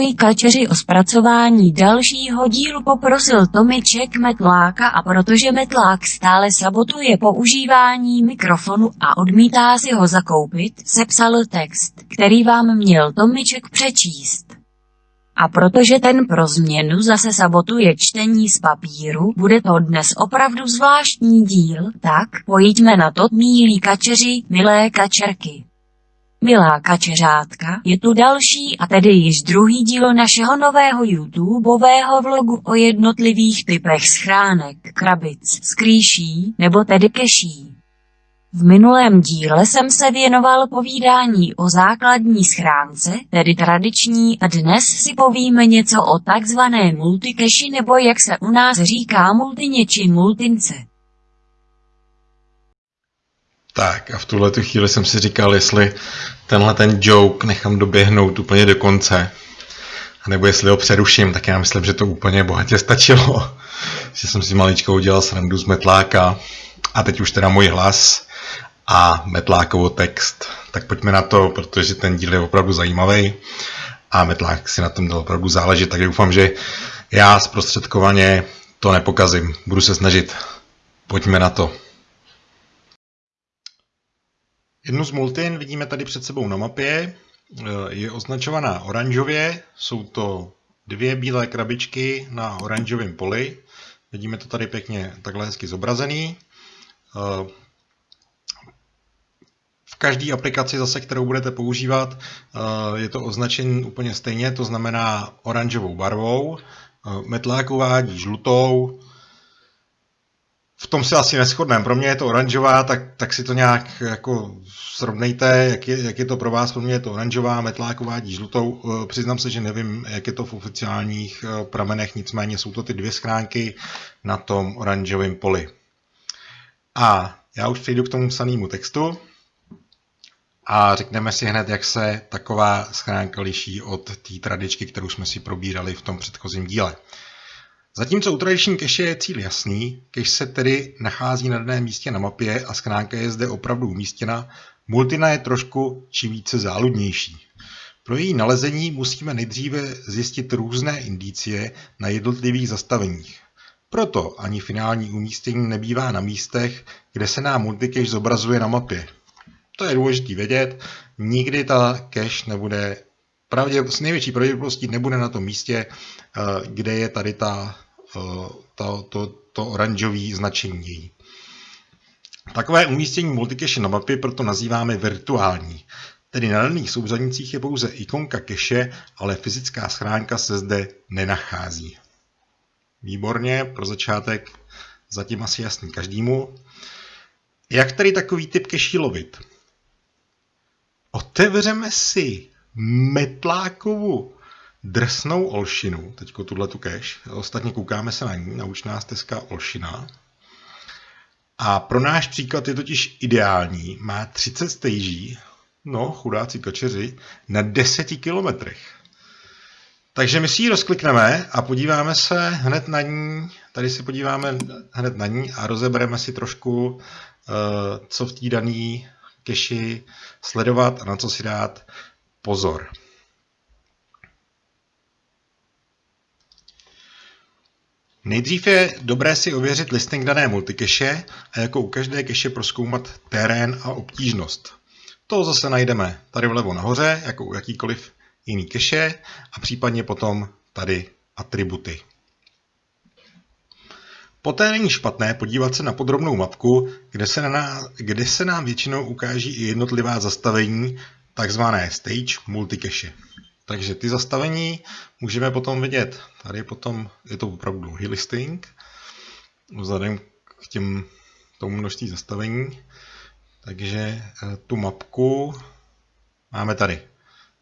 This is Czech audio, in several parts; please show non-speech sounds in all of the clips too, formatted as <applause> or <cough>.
tvoji kačeři o zpracování dalšího dílu poprosil Tomiček Metláka a protože Metlák stále sabotuje používání mikrofonu a odmítá si ho zakoupit, sepsal text, který vám měl Tomiček přečíst. A protože ten pro změnu zase sabotuje čtení z papíru, bude to dnes opravdu zvláštní díl, tak pojďme na to, mílí kačeři, milé kačerky. Milá kačeřátka, je tu další a tedy již druhý díl našeho nového YouTubeového vlogu o jednotlivých typech schránek, krabic, skrýší nebo tedy keší. V minulém díle jsem se věnoval povídání o základní schránce, tedy tradiční, a dnes si povíme něco o takzvané multikeši nebo jak se u nás říká multině či multince. Tak a v tuhle tu chvíli jsem si říkal, jestli tenhle ten joke nechám doběhnout úplně do konce, nebo jestli ho přeruším, tak já myslím, že to úplně bohatě stačilo. <laughs> že jsem si maličko udělal srandu z metláka a teď už teda můj hlas a metlákovo text. Tak pojďme na to, protože ten díl je opravdu zajímavý a metlák si na tom dal opravdu záležet, tak doufám, že já zprostředkovaně to nepokazím. Budu se snažit. Pojďme na to. Jednu z multin vidíme tady před sebou na mapě. Je označovaná oranžově. Jsou to dvě bílé krabičky na oranžovém poli. Vidíme to tady pěkně takhle hezky zobrazený. V každé aplikaci zase, kterou budete používat, je to označení úplně stejně, to znamená oranžovou barvou. Metlák uvádí žlutou, tom se asi neschodneme. Pro mě je to oranžová, tak, tak si to nějak jako srovnejte, jak je, jak je to pro vás. Pro mě je to oranžová, metlák uvádí žlutou. Eh, přiznám se, že nevím, jak je to v oficiálních eh, pramenech, nicméně jsou to ty dvě schránky na tom oranžovém poli. A já už přejdu k tomu psanému textu a řekneme si hned, jak se taková schránka liší od té tradičky, kterou jsme si probírali v tom předchozím díle. Zatímco u tradiční keše je cíl jasný, keš se tedy nachází na daném místě na mapě a schránka je zde opravdu umístěna, multina je trošku či více záludnější. Pro její nalezení musíme nejdříve zjistit různé indicie na jednotlivých zastaveních. Proto ani finální umístění nebývá na místech, kde se nám multicache zobrazuje na mapě. To je důležité vědět, nikdy ta cache nebude pravdě, s největší pravděpodobností nebude na tom místě, eh, kde je tady ta, eh, ta, to, to oranžové značení její. Takové umístění multicache na mapě proto nazýváme virtuální. Tedy na daných souřadnicích je pouze ikonka cache, ale fyzická schránka se zde nenachází. Výborně, pro začátek zatím asi jasný každému. Jak tedy takový typ cache lovit? Otevřeme si Metlákovu drsnou olšinu, teďko tuhle tu cache, ostatně koukáme se na ní, nauč nás teska olšina. A pro náš příklad je totiž ideální, má 30 stagí, no chudáci kačeři, na 10 kilometrech. Takže my si ji rozklikneme a podíváme se hned na ní, tady se podíváme hned na ní a rozebereme si trošku, eh, co v té dané keši sledovat a na co si dát pozor. Nejdřív je dobré si ověřit listing dané multikeše a jako u každé keše proskoumat terén a obtížnost. To zase najdeme tady vlevo nahoře, jako u jakýkoliv jiný keše a případně potom tady atributy. Poté není špatné podívat se na podrobnou mapku, kde se, na, kde se nám většinou ukáží i jednotlivá zastavení takzvané stage multicache. Takže ty zastavení můžeme potom vidět. Tady potom je to opravdu dlouhý listing, vzhledem k těm tomu množství zastavení. Takže eh, tu mapku máme tady.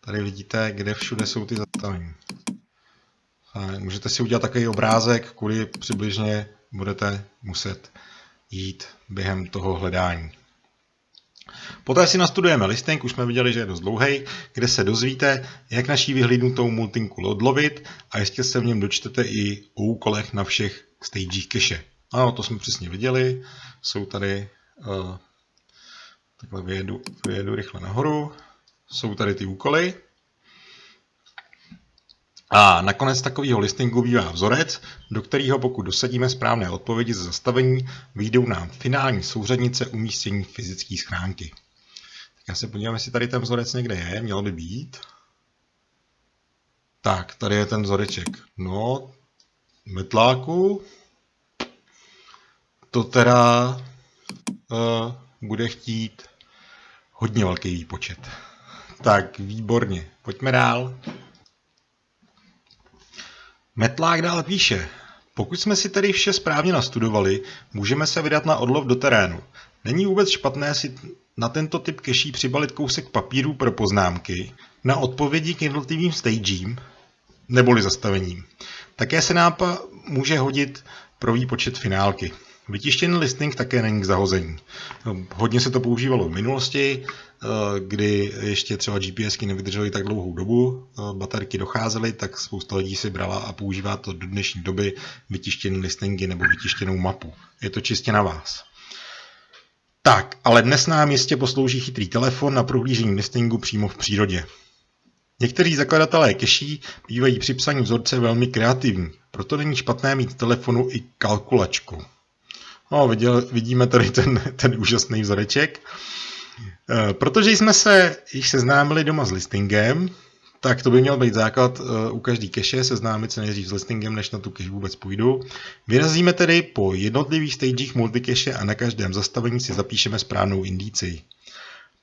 Tady vidíte, kde všude jsou ty zastavení. Můžete si udělat takový obrázek, kudy přibližně budete muset jít během toho hledání. Poté si nastudujeme listing, už jsme viděli, že je dost dlouhý, kde se dozvíte, jak naší vyhlídnutou multinku odlovit a jistě se v něm dočtete i o úkolech na všech stagech cache. Ano, to jsme přesně viděli, jsou tady, uh, takhle vyjedu, vyjedu rychle nahoru, jsou tady ty úkoly. A nakonec takového listingu bývá vzorec, do kterého pokud dosadíme správné odpovědi ze zastavení, vyjdou nám finální souřadnice umístění fyzické schránky. Tak já se podívám, jestli tady ten vzorec někde je, měl by být. Tak, tady je ten vzoreček. No, metláku. To teda uh, bude chtít hodně velký výpočet. Tak, výborně. Pojďme dál. Metlák dál píše. Pokud jsme si tedy vše správně nastudovali, můžeme se vydat na odlov do terénu. Není vůbec špatné si na tento typ keší přibalit kousek papíru pro poznámky na odpovědi k jednotlivým stagím neboli zastavením. Také se nám může hodit pro výpočet finálky. Vytištěný listing také není k zahození. Hodně se to používalo v minulosti, eh, kdy ještě třeba GPSky nevydržely tak dlouhou dobu, eh, baterky docházely, tak spousta lidí si brala a používá to do dnešní doby vytištěný listingy nebo vytištěnou mapu. Je to čistě na vás. Tak, ale dnes nám jistě poslouží chytrý telefon na prohlížení listingu přímo v přírodě. Někteří zakladatelé keší bývají při psaní vzorce velmi kreativní, proto není špatné mít telefonu i kalkulačku. No, viděl, vidíme tady ten, ten úžasný vzoreček. E, protože jsme se již seznámili doma s listingem, tak to by měl být základ e, u každý keše, seznámit se nejdřív s listingem, než na tu cache vůbec půjdu. Vyrazíme tedy po jednotlivých stagech multicache a na každém zastavení si zapíšeme správnou indici.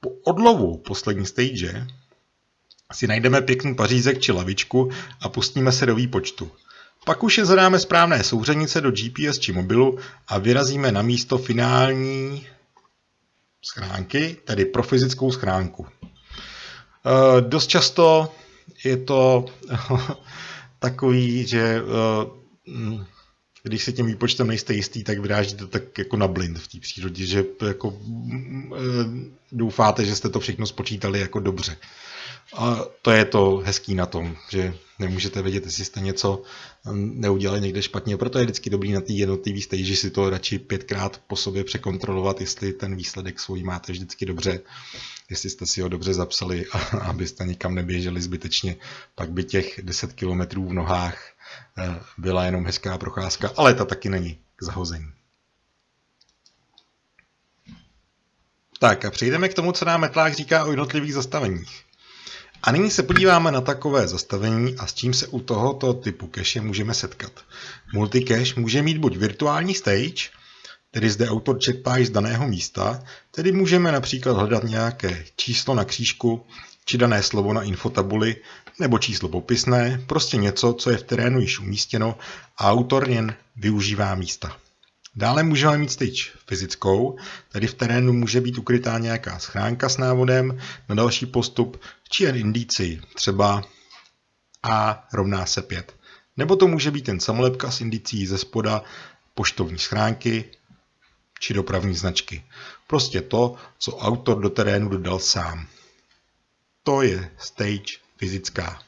Po odlovu poslední stage si najdeme pěkný pařízek či lavičku a pustíme se do výpočtu. Pak už je zadáme správné souřadnice do GPS či mobilu a vyrazíme na místo finální schránky, tedy pro fyzickou schránku. E, dost často je to <laughs> takový, že e, když se tím výpočtem nejste jistý, tak vyrážíte tak jako na blind v té přírodě, že jako e, doufáte, že jste to všechno spočítali jako dobře. A to je to hezký na tom, že nemůžete vědět, jestli jste něco um, neudělali někde špatně. Proto je vždycky dobrý na té jednotlivé stage si to radši pětkrát po sobě překontrolovat, jestli ten výsledek svůj máte vždycky dobře, jestli jste si ho dobře zapsali, <laughs> abyste nikam neběželi zbytečně. Pak by těch 10 kilometrů v nohách eh, byla jenom hezká procházka, ale ta taky není k zahození. Tak a přejdeme k tomu, co nám Metlák říká o jednotlivých zastaveních. A nyní se podíváme na takové zastavení a s čím se u tohoto typu cache můžeme setkat. Multicache může mít buď virtuální stage, tedy zde autor čerpá z daného místa, tedy můžeme například hledat nějaké číslo na křížku, či dané slovo na infotabuli, nebo číslo popisné, prostě něco, co je v terénu již umístěno a autor jen využívá místa. Dále můžeme mít stage fyzickou, tedy v terénu může být ukrytá nějaká schránka s návodem na další postup, či jen indici, třeba A rovná se 5. Nebo to může být jen samolepka s indicí ze spoda poštovní schránky či dopravní značky. Prostě to, co autor do terénu dodal sám. To je stage fyzická.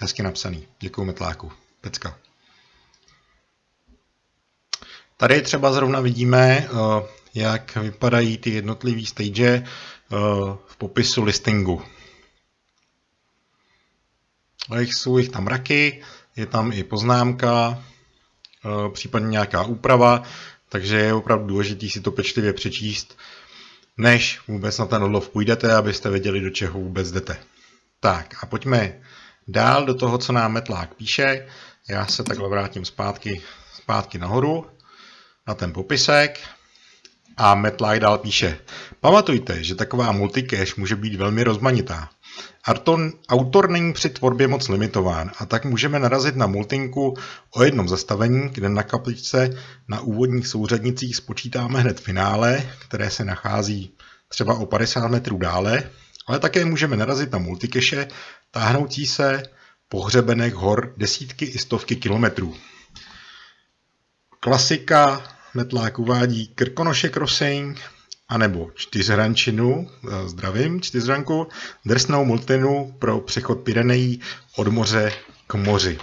Hezky napsaný. Děkuji Metláku. Pecka. Tady třeba zrovna vidíme, eh, jak vypadají ty jednotlivé stage eh, v popisu listingu. Jsou jich tam raky, je tam i poznámka, eh, případně nějaká úprava, takže je opravdu důležité si to pečlivě přečíst, než vůbec na ten odlov půjdete, abyste věděli, do čeho vůbec jdete. Tak a pojďme dál do toho, co nám Metlák píše. Já se takhle vrátím zpátky, zpátky nahoru na ten popisek a Matt dál píše. Pamatujte, že taková multicache může být velmi rozmanitá. Arton, autor není při tvorbě moc limitován a tak můžeme narazit na multinku o jednom zastavení, kde na kapličce na úvodních souřadnicích spočítáme hned finále, které se nachází třeba o 50 metrů dále, ale také můžeme narazit na multicache táhnoucí se po hřebenech hor desítky i stovky kilometrů. Klasika Metlák uvádí Krkonoše Crossing, anebo čtyřhrančinu, eh, zdravím, čtyřhranku, drsnou multinu pro přechod Pyrenejí od moře k moři.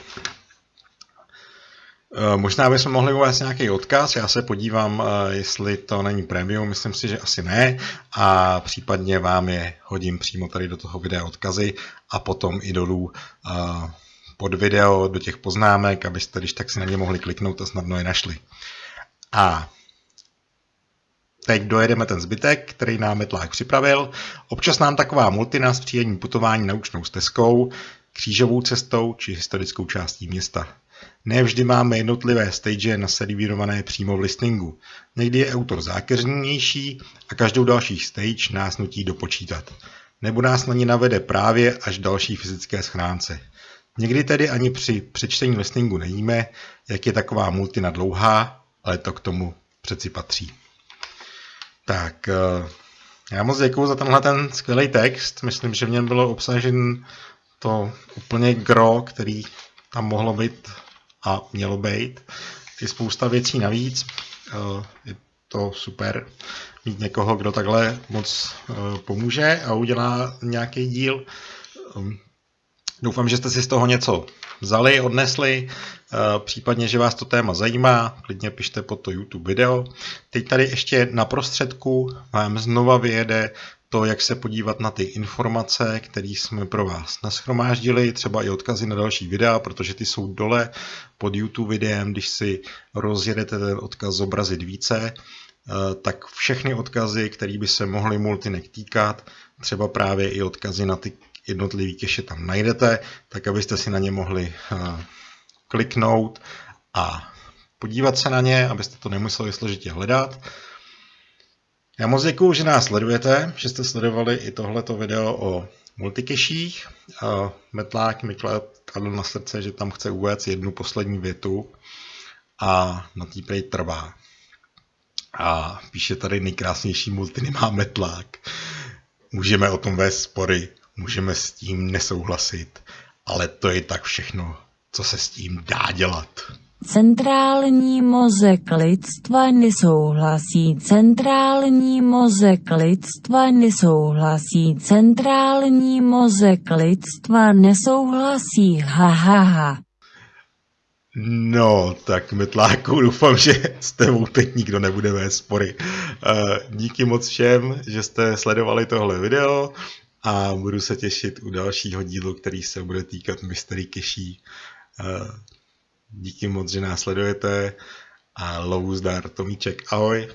Eh, možná bychom mohli uvést nějaký odkaz, já se podívám, eh, jestli to není premium, myslím si, že asi ne, a případně vám je hodím přímo tady do toho videa odkazy a potom i dolů pod video do těch poznámek, abyste když tak si na ně mohli kliknout a snadno je našli. A teď dojedeme ten zbytek, který nám Metlák připravil. Občas nám taková multina zpříjemní putování naučnou stezkou, křížovou cestou či historickou částí města. Ne vždy máme jednotlivé stage naservírované přímo v listingu. Někdy je autor zákeřnější a každou další stage nás nutí dopočítat. Nebo nás na ní navede právě až další fyzické schránce. Někdy tedy ani při přečtení listingu nevíme, jak je taková multina dlouhá, ale to k tomu přeci patří. Tak, eh, já moc děkuji za tenhle ten skvělý text. Myslím, že v něm bylo obsažen to úplně gro, který tam mohlo být a mělo být. Je spousta věcí navíc. Eh, je to super mít někoho, kdo takhle moc eh, pomůže a udělá nějaký díl. Doufám, že jste si z toho něco vzali, odnesli, eh, případně, že vás to téma zajímá, klidně pište pod to YouTube video. Teď tady ještě na prostředku vám znova vyjede to, jak se podívat na ty informace, které jsme pro vás naschromáždili, třeba i odkazy na další videa, protože ty jsou dole pod YouTube videem, když si rozjedete ten odkaz zobrazit více, eh, tak všechny odkazy, které by se mohly Multinek týkat, třeba právě i odkazy na ty jednotlivý keše tam najdete, tak abyste si na ně mohli eh, kliknout a podívat se na ně, abyste to nemuseli složitě hledat. Já moc děkuju, že nás sledujete, že jste sledovali i tohleto video o multikeších. Metlák mi kladl na srdce, že tam chce uvést jednu poslední větu a na tý prej trvá. A píše tady nejkrásnější multiny má metlák. Můžeme o tom vést spory, můžeme s tím nesouhlasit, ale to je tak všechno, co se s tím dá dělat. Centrální mozek lidstva nesouhlasí, centrální mozek lidstva nesouhlasí, centrální mozek lidstva nesouhlasí, ha, ha, ha. No, tak Metláku, doufám, že s tebou teď nikdo nebude vést spory. Uh, díky moc všem, že jste sledovali tohle video a budu se těšit u dalšího dílu, který se bude týkat Mystery Keší. Uh, díky moc, že nás sledujete a lovu zdar, Tomíček, ahoj.